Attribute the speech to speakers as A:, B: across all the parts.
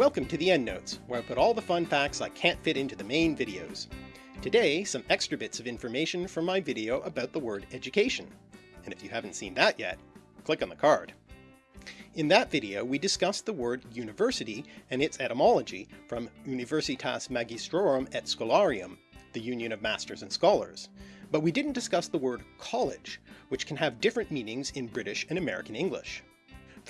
A: Welcome to the EndNotes, where I put all the fun facts I can't fit into the main videos. Today, some extra bits of information from my video about the word education. And if you haven't seen that yet, click on the card. In that video we discussed the word university and its etymology from Universitas Magistrorum et Scholarium, the Union of Masters and Scholars, but we didn't discuss the word college, which can have different meanings in British and American English.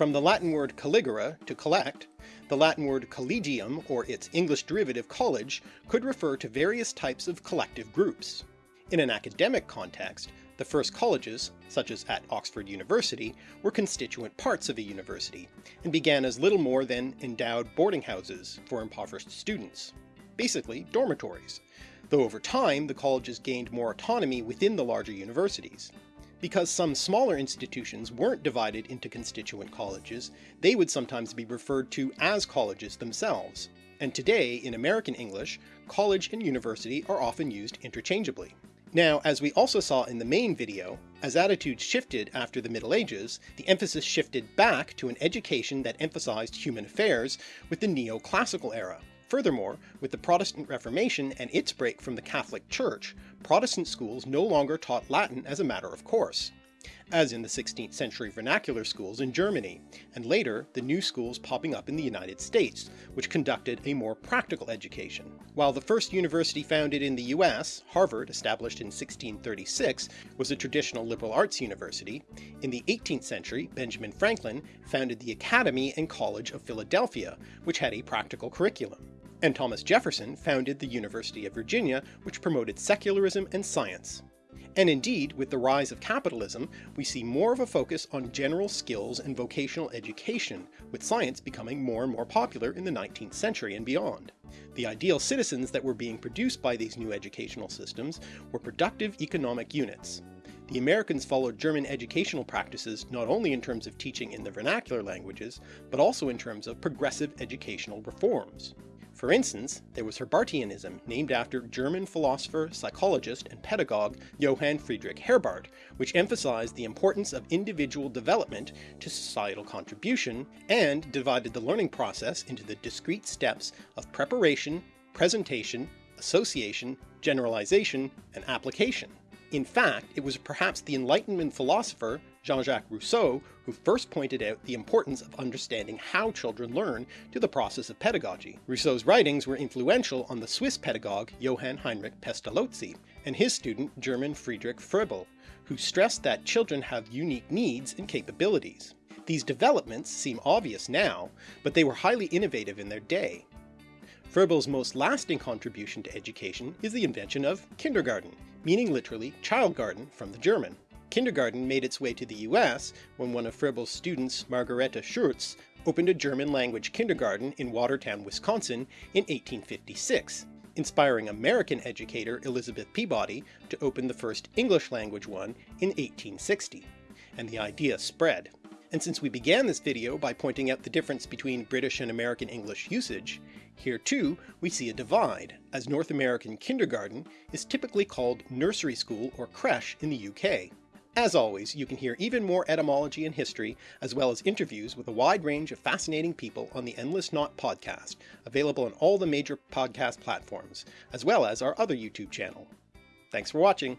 A: From the Latin word colligere, to collect, the Latin word collegium or its English derivative college could refer to various types of collective groups. In an academic context, the first colleges, such as at Oxford University, were constituent parts of a university, and began as little more than endowed boarding houses for impoverished students, basically dormitories, though over time the colleges gained more autonomy within the larger universities, because some smaller institutions weren't divided into constituent colleges, they would sometimes be referred to as colleges themselves, and today, in American English, college and university are often used interchangeably. Now, as we also saw in the main video, as attitudes shifted after the Middle Ages, the emphasis shifted back to an education that emphasized human affairs with the neoclassical era, Furthermore, with the Protestant Reformation and its break from the Catholic Church, Protestant schools no longer taught Latin as a matter of course, as in the 16th century vernacular schools in Germany, and later the new schools popping up in the United States, which conducted a more practical education. While the first university founded in the US, Harvard, established in 1636, was a traditional liberal arts university, in the 18th century Benjamin Franklin founded the Academy and College of Philadelphia, which had a practical curriculum and Thomas Jefferson founded the University of Virginia which promoted secularism and science. And indeed, with the rise of capitalism, we see more of a focus on general skills and vocational education, with science becoming more and more popular in the 19th century and beyond. The ideal citizens that were being produced by these new educational systems were productive economic units. The Americans followed German educational practices not only in terms of teaching in the vernacular languages, but also in terms of progressive educational reforms. For instance, there was Herbartianism, named after German philosopher, psychologist, and pedagogue Johann Friedrich Herbart, which emphasized the importance of individual development to societal contribution, and divided the learning process into the discrete steps of preparation, presentation, association, generalization, and application. In fact, it was perhaps the Enlightenment philosopher Jean-Jacques Rousseau, who first pointed out the importance of understanding how children learn to the process of pedagogy. Rousseau's writings were influential on the Swiss pedagogue Johann Heinrich Pestalozzi and his student German Friedrich Froebel, who stressed that children have unique needs and capabilities. These developments seem obvious now, but they were highly innovative in their day. Froebel's most lasting contribution to education is the invention of kindergarten, meaning literally child garden from the German kindergarten made its way to the US when one of Froebel's students, Margarethe Schurz, opened a German-language kindergarten in Watertown, Wisconsin in 1856, inspiring American educator Elizabeth Peabody to open the first English-language one in 1860, and the idea spread. And since we began this video by pointing out the difference between British and American English usage, here too we see a divide, as North American kindergarten is typically called nursery school or creche in the UK, as always, you can hear even more etymology and history, as well as interviews with a wide range of fascinating people on the Endless Knot podcast, available on all the major podcast platforms, as well as our other YouTube channel. Thanks for watching!